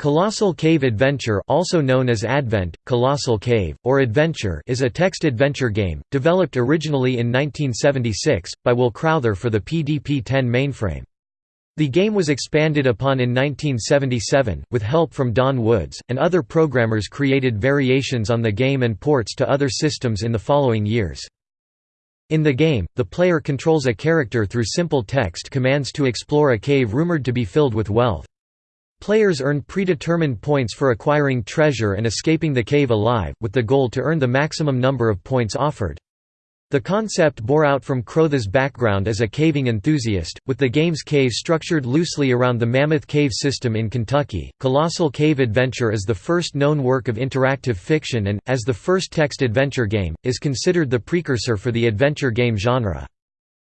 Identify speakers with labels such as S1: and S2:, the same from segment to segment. S1: Colossal Cave Adventure also known as Advent, Colossal Cave, or Adventure is a text adventure game, developed originally in 1976, by Will Crowther for the PDP-10 mainframe. The game was expanded upon in 1977, with help from Don Woods, and other programmers created variations on the game and ports to other systems in the following years. In the game, the player controls a character through simple text commands to explore a cave rumored to be filled with wealth. Players earn predetermined points for acquiring treasure and escaping the cave alive, with the goal to earn the maximum number of points offered. The concept bore out from Crowther's background as a caving enthusiast, with the game's cave structured loosely around the Mammoth Cave system in Kentucky. Colossal Cave Adventure is the first known work of interactive fiction and, as the first text adventure game, is considered the precursor for the adventure game genre.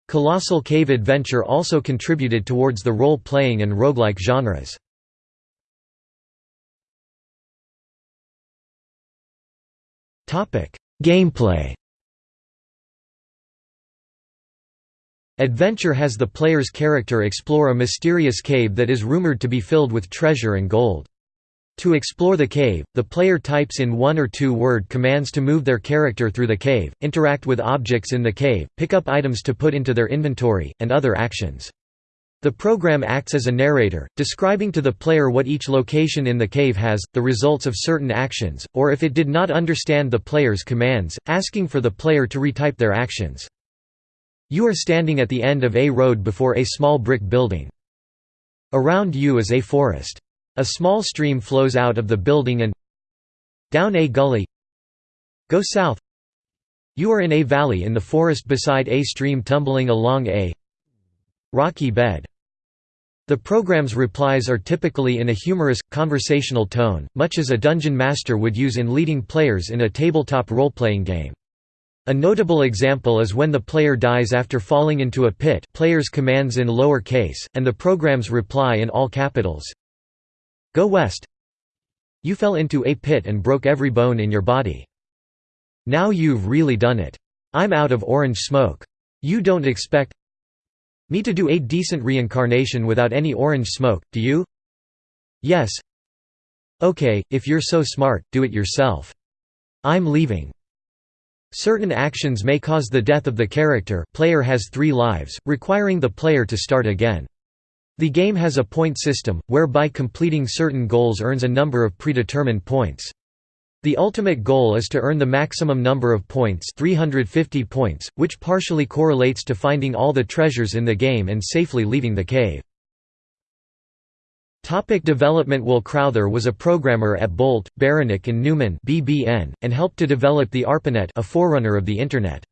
S1: Colossal Cave Adventure also contributed towards the role-playing and roguelike genres.
S2: Gameplay
S1: Adventure has the player's character explore a mysterious cave that is rumored to be filled with treasure and gold. To explore the cave, the player types in one or two word commands to move their character through the cave, interact with objects in the cave, pick up items to put into their inventory, and other actions. The program acts as a narrator, describing to the player what each location in the cave has, the results of certain actions, or if it did not understand the player's commands, asking for the player to retype their actions. You are standing at the end of a road before a small brick building. Around you is a forest. A small stream flows out of the building and down a gully. Go south. You are in a valley in the forest beside a stream tumbling along a Rocky bed the program's replies are typically in a humorous, conversational tone, much as a dungeon master would use in leading players in a tabletop role-playing game. A notable example is when the player dies after falling into a pit players commands in lower case, and the program's reply in all capitals. Go west. You fell into a pit and broke every bone in your body. Now you've really done it. I'm out of orange smoke. You don't expect me to do a decent reincarnation without any orange smoke, do you? Yes. Okay, if you're so smart, do it yourself. I'm leaving. Certain actions may cause the death of the character player has three lives, requiring the player to start again. The game has a point system, whereby completing certain goals earns a number of predetermined points. The ultimate goal is to earn the maximum number of points 350 points, which partially correlates to finding all the treasures in the game and safely leaving the cave. Topic development Will Crowther was a programmer at Bolt, Beranek and Newman BBN, and helped to develop the ARPANET a forerunner of the Internet.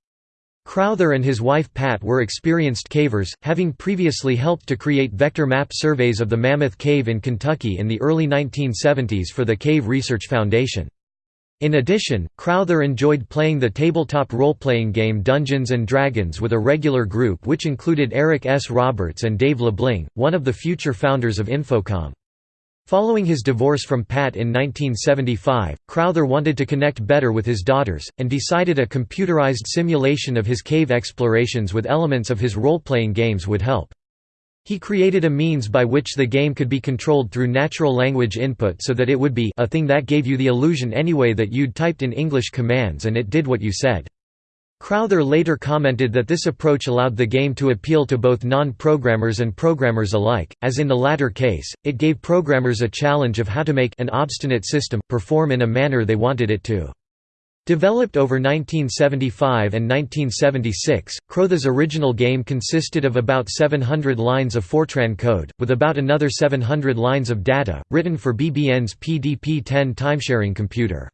S1: Crowther and his wife Pat were experienced cavers, having previously helped to create vector map surveys of the Mammoth Cave in Kentucky in the early 1970s for the Cave Research Foundation. In addition, Crowther enjoyed playing the tabletop role-playing game Dungeons & Dragons with a regular group which included Eric S. Roberts and Dave Lebling, one of the future founders of Infocom. Following his divorce from Pat in 1975, Crowther wanted to connect better with his daughters, and decided a computerized simulation of his cave explorations with elements of his role-playing games would help. He created a means by which the game could be controlled through natural language input so that it would be a thing that gave you the illusion anyway that you'd typed in English commands and it did what you said. Crowther later commented that this approach allowed the game to appeal to both non-programmers and programmers alike, as in the latter case, it gave programmers a challenge of how to make an obstinate system, perform in a manner they wanted it to. Developed over 1975 and 1976, Crowther's original game consisted of about 700 lines of Fortran code, with about another 700 lines of data, written for BBN's PDP-10 timesharing computer.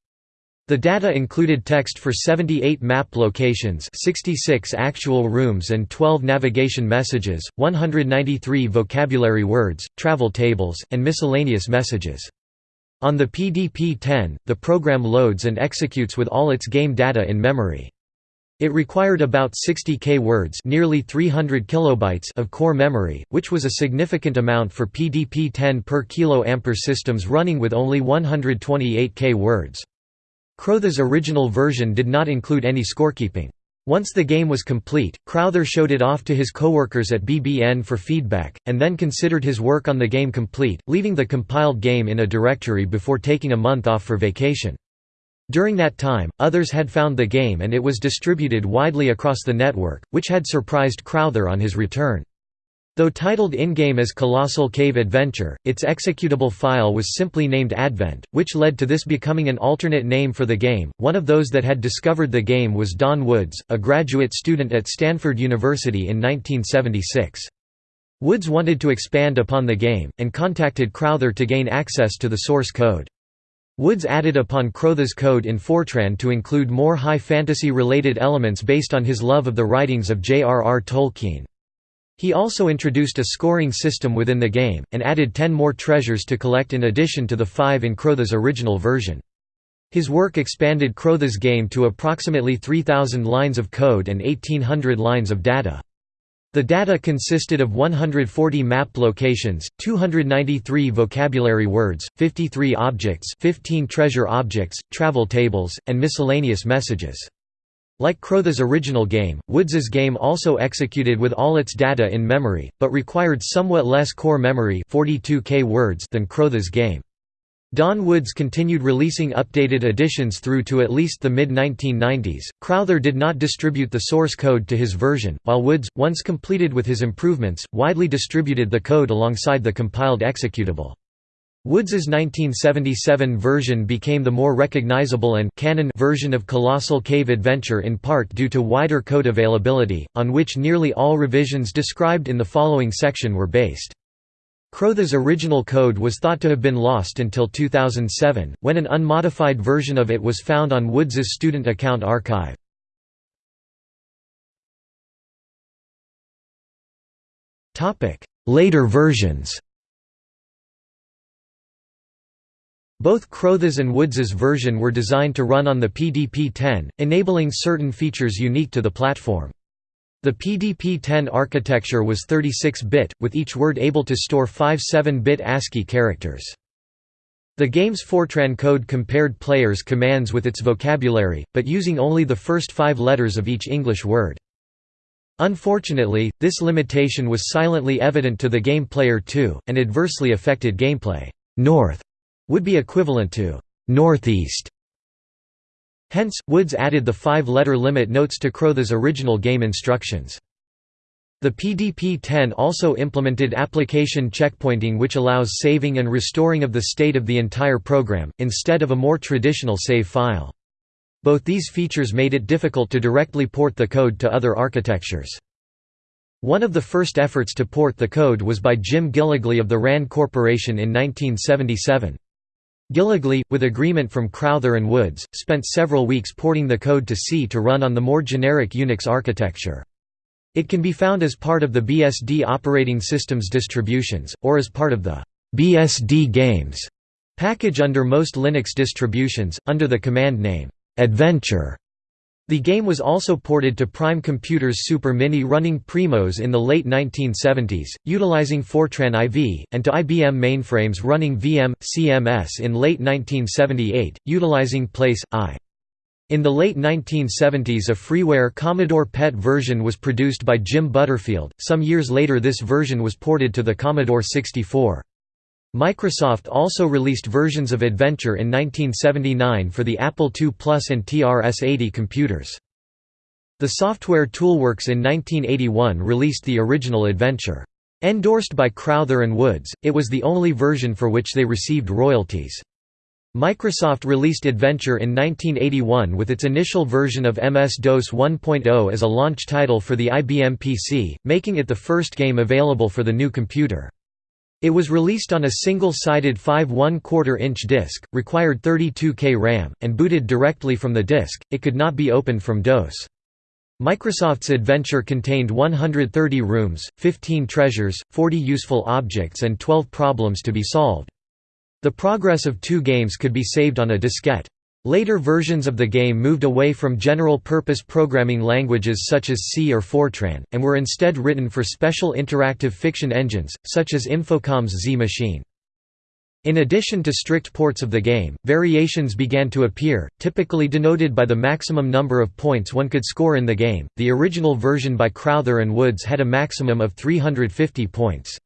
S1: The data included text for 78 map locations 66 actual rooms and 12 navigation messages, 193 vocabulary words, travel tables, and miscellaneous messages. On the PDP-10, the program loads and executes with all its game data in memory. It required about 60k words nearly 300 kilobytes of core memory, which was a significant amount for PDP-10 per kiloampere systems running with only 128k words. Crowther's original version did not include any scorekeeping. Once the game was complete, Crowther showed it off to his coworkers at BBN for feedback, and then considered his work on the game complete, leaving the compiled game in a directory before taking a month off for vacation. During that time, others had found the game and it was distributed widely across the network, which had surprised Crowther on his return. Though titled in-game as Colossal Cave Adventure, its executable file was simply named Advent, which led to this becoming an alternate name for the game. One of those that had discovered the game was Don Woods, a graduate student at Stanford University in 1976. Woods wanted to expand upon the game, and contacted Crowther to gain access to the source code. Woods added upon Crowther's code in Fortran to include more high fantasy-related elements based on his love of the writings of J. R. R. Tolkien. He also introduced a scoring system within the game, and added ten more treasures to collect in addition to the five in Crowther's original version. His work expanded Crowther's game to approximately 3,000 lines of code and 1,800 lines of data. The data consisted of 140 map locations, 293 vocabulary words, 53 objects 15 treasure objects, travel tables, and miscellaneous messages. Like Crowther's original game, Woods's game also executed with all its data in memory, but required somewhat less core memory 42K words than Crowther's game. Don Woods continued releasing updated editions through to at least the mid-1990s. Crowther did not distribute the source code to his version, while Woods, once completed with his improvements, widely distributed the code alongside the compiled executable. Woods's 1977 version became the more recognizable and canon version of Colossal Cave Adventure in part due to wider code availability, on which nearly all revisions described in the following section were based. Crowther's original code was thought to have been lost until 2007, when an unmodified version of it was found on Woods's
S2: student account archive. Later versions
S1: Both Crowther's and Woods's version were designed to run on the PDP-10, enabling certain features unique to the platform. The PDP-10 architecture was 36-bit, with each word able to store five 7-bit ASCII characters. The game's Fortran code compared players' commands with its vocabulary, but using only the first five letters of each English word. Unfortunately, this limitation was silently evident to the game player too, and adversely affected gameplay. North would be equivalent to northeast. Hence, Woods added the five-letter limit notes to Crowther's original game instructions. The PDP-10 also implemented application checkpointing which allows saving and restoring of the state of the entire program, instead of a more traditional save file. Both these features made it difficult to directly port the code to other architectures. One of the first efforts to port the code was by Jim Gillogly of the RAND Corporation in 1977. Gillogly, with agreement from Crowther and Woods, spent several weeks porting the code to C to run on the more generic Unix architecture. It can be found as part of the BSD operating systems distributions, or as part of the BSD Games package under most Linux distributions, under the command name adventure. The game was also ported to Prime Computer's Super Mini running Primos in the late 1970s, utilizing Fortran IV, and to IBM mainframes running VM, CMS in late 1978, utilizing Place, I. In the late 1970s a freeware Commodore PET version was produced by Jim Butterfield, some years later this version was ported to the Commodore 64. Microsoft also released versions of Adventure in 1979 for the Apple II Plus and TRS-80 computers. The software Toolworks in 1981 released the original Adventure. Endorsed by Crowther and Woods, it was the only version for which they received royalties. Microsoft released Adventure in 1981 with its initial version of MS-DOS 1.0 as a launch title for the IBM PC, making it the first game available for the new computer. It was released on a single-sided 5 1/4 inch disc, required 32K RAM, and booted directly from the disc, it could not be opened from DOS. Microsoft's adventure contained 130 rooms, 15 treasures, 40 useful objects and 12 problems to be solved. The progress of two games could be saved on a diskette. Later versions of the game moved away from general-purpose programming languages such as C or Fortran, and were instead written for special interactive fiction engines, such as Infocom's Z-Machine. In addition to strict ports of the game, variations began to appear, typically denoted by the maximum number of points one could score in the game. The original version by Crowther and Woods had a maximum of 350 points.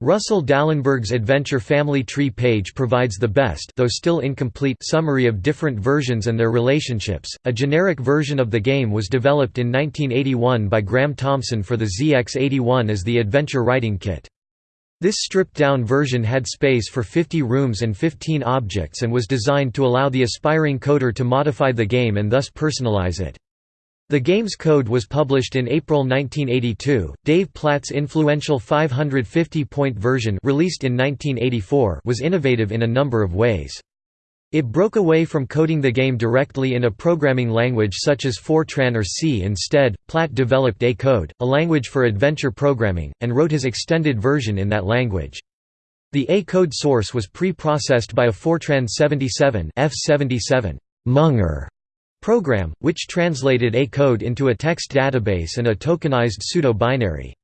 S1: Russel Dalenberg's Adventure Family Tree page provides the best though still incomplete summary of different versions and their relationships. A generic version of the game was developed in 1981 by Graham Thompson for the ZX81 as the Adventure Writing Kit. This stripped-down version had space for 50 rooms and 15 objects and was designed to allow the aspiring coder to modify the game and thus personalize it. The game's code was published in April 1982. Dave Platt's influential 550-point version, released in 1984, was innovative in a number of ways. It broke away from coding the game directly in a programming language such as Fortran or C. Instead, Platt developed A Code, a language for adventure programming, and wrote his extended version in that language. The A code source was pre-processed by a Fortran 77 F77 Munger program, which translated a code into a text database and a tokenized pseudo-binary.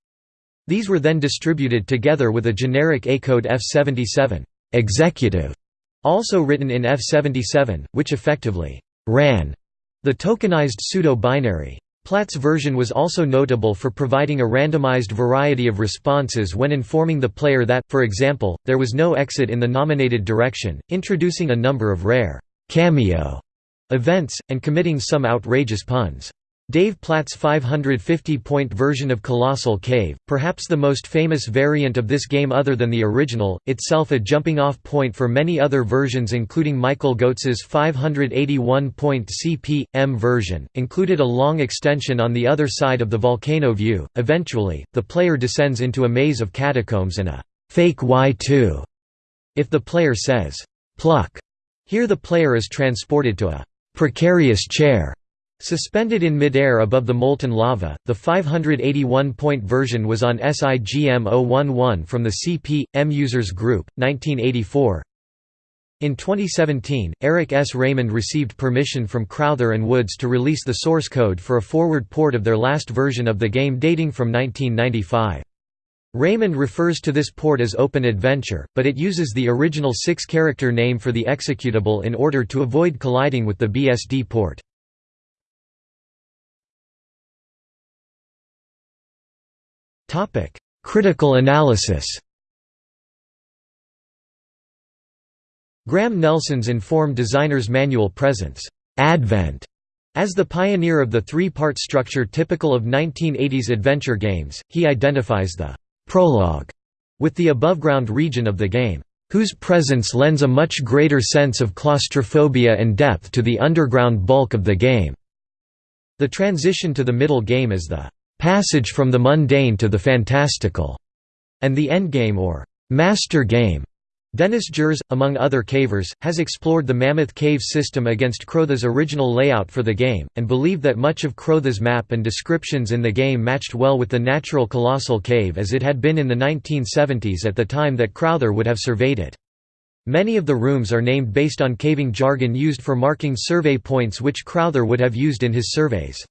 S1: These were then distributed together with a generic A code F77 executive, also written in F77, which effectively ran the tokenized pseudo-binary. Platt's version was also notable for providing a randomized variety of responses when informing the player that, for example, there was no exit in the nominated direction, introducing a number of rare cameo events, and committing some outrageous puns. Dave Platt's 550-point version of Colossal Cave, perhaps the most famous variant of this game other than the original, itself a jumping-off point for many other versions including Michael Goetz's 581-point CP/M version, included a long extension on the other side of the volcano view. Eventually, the player descends into a maze of catacombs and a fake Y2. If the player says, plugh, here the player is transported to a precarious chair Suspended in midair above the molten lava, the 581-point version was on SIGM 011 from the CP/M Users Group, 1984. In 2017, Eric S. Raymond received permission from Crowther and Woods to release the source code for a forward port of their last version of the game dating from 1995. Raymond refers to this port as Open Adventure, but it uses the original six-character name for the executable in order to avoid colliding with the BSD port.
S2: Critical analysis
S1: Graham Nelson's Inform Designer's Manual presents Advent as the pioneer of the three-part structure typical of 1980s adventure games, he identifies the prologue with the aboveground region of the game, whose presence lends a much greater sense of claustrophobia and depth to the underground bulk of the game. The transition to the middle game is the passage from the mundane to the fantastical, and the endgame or master game Dennis Jerz, among other cavers, has explored the Mammoth Cave system against Crowther's original layout for the game, and believed that much of Crowther's map and descriptions in the game matched well with the natural Colossal Cave as it had been in the 1970s at the time that Crowther would have surveyed it. Many of the rooms are named based on caving jargon used for marking survey points which Crowther would have used in his surveys.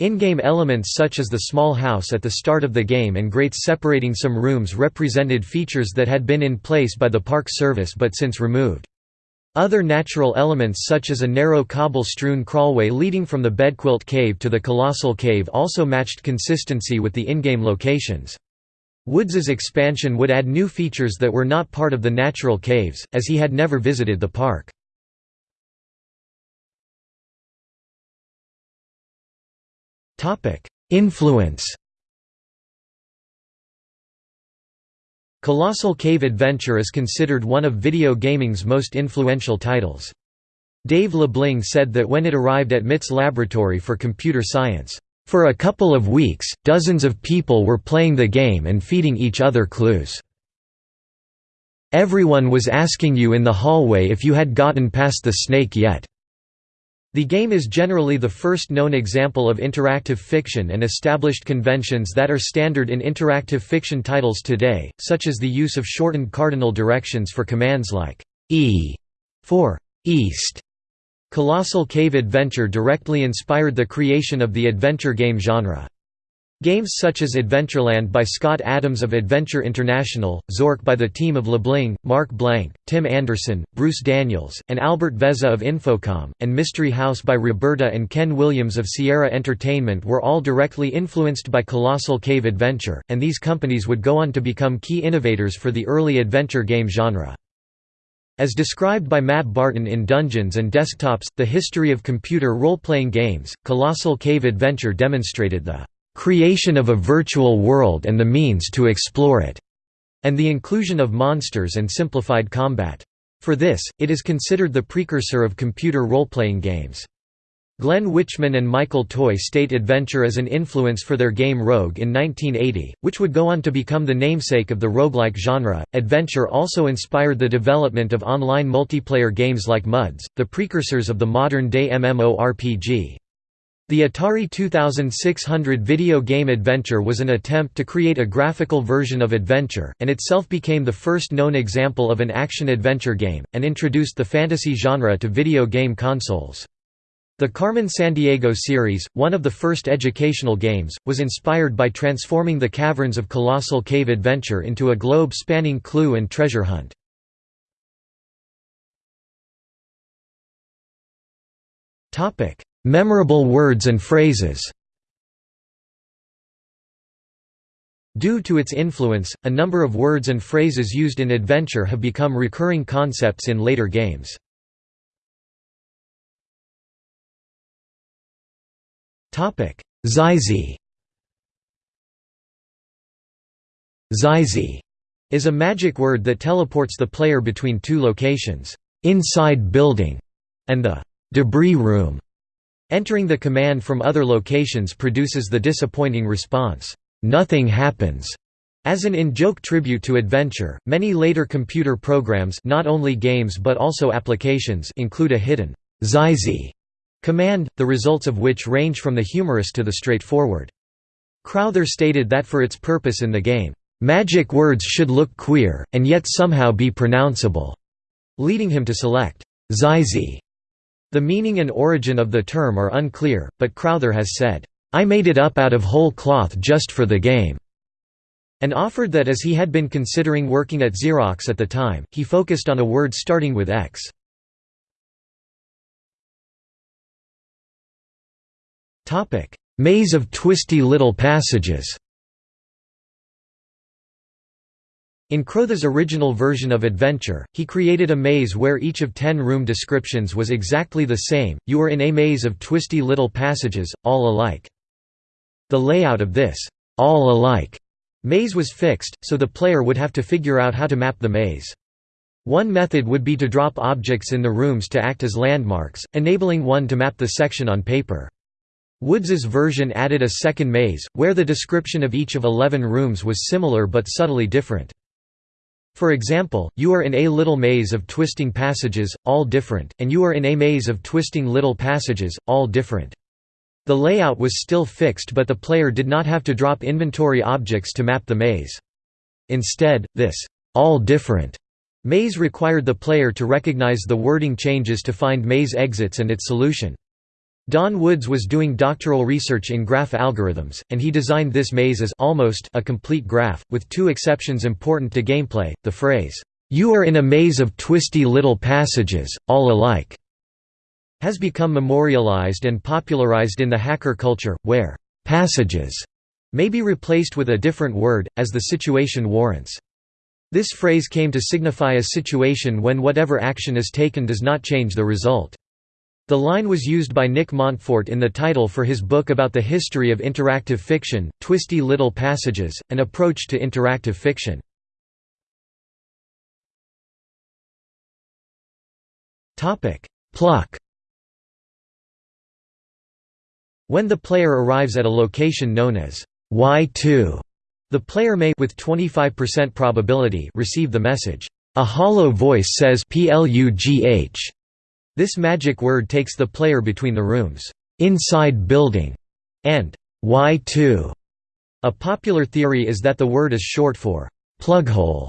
S1: In-game elements such as the small house at the start of the game and grates separating some rooms represented features that had been in place by the Park Service but since removed. Other natural elements such as a narrow cobble-strewn crawlway leading from the Bedquilt Cave to the Colossal Cave also matched consistency with the in-game locations. Woods's expansion would add new features that were not part of the natural caves,
S2: as he had never visited the park. Topic: Influence.
S1: Colossal Cave Adventure is considered one of video gaming's most influential titles. Dave Lebling said that when it arrived at MIT's laboratory for computer science, "...for a couple of weeks, dozens of people were playing the game and feeding each other clues. Everyone was asking you in the hallway if you had gotten past the snake yet." The game is generally the first known example of interactive fiction and established conventions that are standard in interactive fiction titles today, such as the use of shortened cardinal directions for commands like E for East. Colossal Cave Adventure directly inspired the creation of the adventure game genre. Games such as Adventureland by Scott Adams of Adventure International, Zork by the team of Lebling, Mark Blank, Tim Anderson, Bruce Daniels, and Albert Vezza of Infocom, and Mystery House by Roberta and Ken Williams of Sierra Entertainment were all directly influenced by Colossal Cave Adventure, and these companies would go on to become key innovators for the early adventure game genre. As described by Matt Barton in Dungeons and Desktops, The History of Computer Role-Playing Games, Colossal Cave Adventure demonstrated the creation of a virtual world and the means to explore it, and the inclusion of monsters and simplified combat. For this, it is considered the precursor of computer role-playing games. Glenn Wichman and Michael Toy state Adventure as an influence for their game Rogue in 1980, which would go on to become the namesake of the roguelike genre. Adventure also inspired the development of online multiplayer games like MUDs, the precursors of the modern day MMORPG. The Atari 2600 video game Adventure was an attempt to create a graphical version of Adventure, and itself became the first known example of an action-adventure game, and introduced the fantasy genre to video game consoles. The Carmen Sandiego series, one of the first educational games, was inspired by transforming the caverns of Colossal Cave Adventure into a globe-spanning clue and treasure hunt.
S2: Topic: Memorable words
S1: and phrases Due to its influence, a number of words and phrases used in adventure have become recurring concepts in later games.
S2: Xyzzy
S1: Xyzzy is a magic word that teleports the player between two locations, inside building and the debris room, Entering the command from other locations produces the disappointing response, "'Nothing happens' As an in-joke tribute to adventure, many later computer programs not only games but also applications include a hidden xyzzy command, the results of which range from the humorous to the straightforward. Crowther stated that for its purpose in the game, "...magic words should look queer, and yet somehow be pronounceable", leading him to select xyzzy the meaning and origin of the term are unclear, but Crowther has said, "'I made it up out of whole cloth just for the game' and offered that as he had been considering working at Xerox at the time, he focused on a
S2: word starting with X. Maze of twisty little passages
S1: In Crowther's original version of Adventure, he created a maze where each of ten room descriptions was exactly the same, you were in a maze of twisty little passages, all alike. The layout of this, all alike, maze was fixed, so the player would have to figure out how to map the maze. One method would be to drop objects in the rooms to act as landmarks, enabling one to map the section on paper. Woods's version added a second maze, where the description of each of eleven rooms was similar but subtly different. For example, you are in a little maze of twisting passages, all different, and you are in a maze of twisting little passages, all different. The layout was still fixed but the player did not have to drop inventory objects to map the maze. Instead, this all different maze required the player to recognize the wording changes to find maze exits and its solution. Don Woods was doing doctoral research in graph algorithms, and he designed this maze as almost a complete graph, with two exceptions important to gameplay, the phrase, "'You are in a maze of twisty little passages, all alike' has become memorialized and popularized in the hacker culture, where "'passages' may be replaced with a different word, as the situation warrants. This phrase came to signify a situation when whatever action is taken does not change the result. The line was used by Nick Montfort in the title for his book about the history of interactive fiction, Twisty Little Passages, An Approach to Interactive Fiction.
S2: Plugh
S1: When the player arrives at a location known as Y2, the player may with 25% probability receive the message, "A hollow voice says plugh." This magic word takes the player between the rooms, "'inside building' and "'Y2'. A popular theory is that the word is short for "'plughole'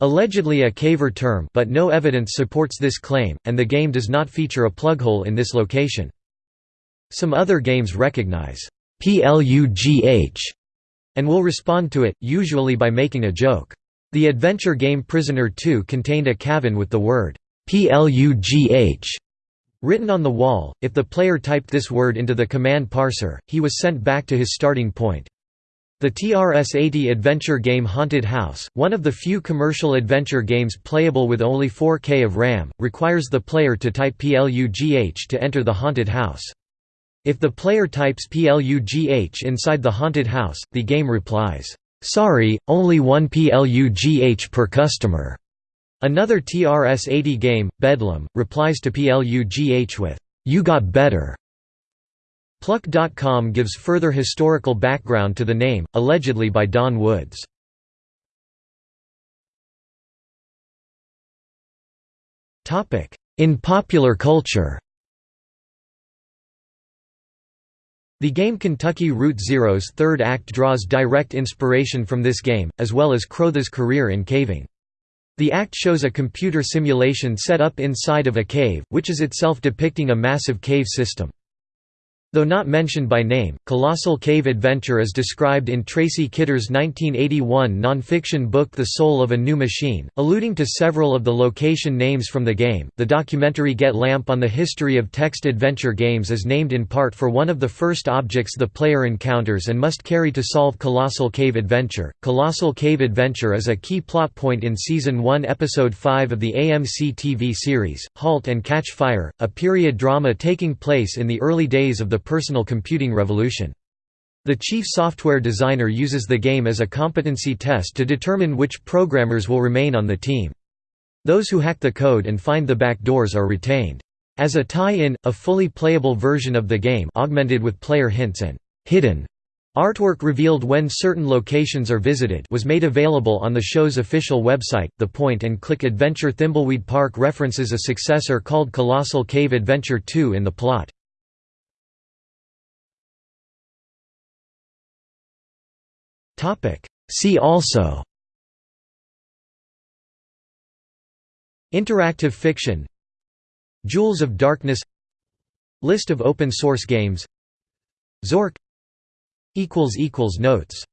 S1: allegedly a caver term but no evidence supports this claim, and the game does not feature a plughole in this location. Some other games recognize PLUGH and will respond to it, usually by making a joke. The adventure game Prisoner 2 contained a cabin with the word PLUGH Written on the wall, if the player typed this word into the command parser, he was sent back to his starting point. The TRS-80 adventure game Haunted House, one of the few commercial adventure games playable with only 4K of RAM, requires the player to type PLUGH to enter the haunted house. If the player types PLUGH inside the haunted house, the game replies, "'Sorry, only one PLUGH per customer' Another TRS-80 game, Bedlam, replies to PLUGH with, "'You Got Better'". Plugh.com gives further historical background to the name, allegedly by Don
S2: Woods. In popular culture
S1: The game Kentucky Route Zero's third act draws direct inspiration from this game, as well as Crowther's career in caving. The act shows a computer simulation set up inside of a cave, which is itself depicting a massive cave system. Though not mentioned by name, Colossal Cave Adventure is described in Tracy Kidder's 1981 non-fiction book The Soul of a New Machine, alluding to several of the location names from the game. The documentary Get Lamp on the History of Text Adventure Games is named in part for one of the first objects the player encounters and must carry to solve Colossal Cave Adventure. Colossal Cave Adventure is a key plot point in season 1 episode 5 of the AMC TV series Halt and Catch Fire, a period drama taking place in the early days of the personal computing revolution. The chief software designer uses the game as a competency test to determine which programmers will remain on the team. Those who hack the code and find the backdoors are retained. As a tie-in, a fully playable version of the game augmented with player hints and hidden artwork revealed when certain locations are visited was made available on the show's official website. The point-and-click adventure Thimbleweed Park references a successor called Colossal Cave Adventure 2 in the plot.
S2: See also Interactive fiction Jewels of Darkness List of open source games Zork Notes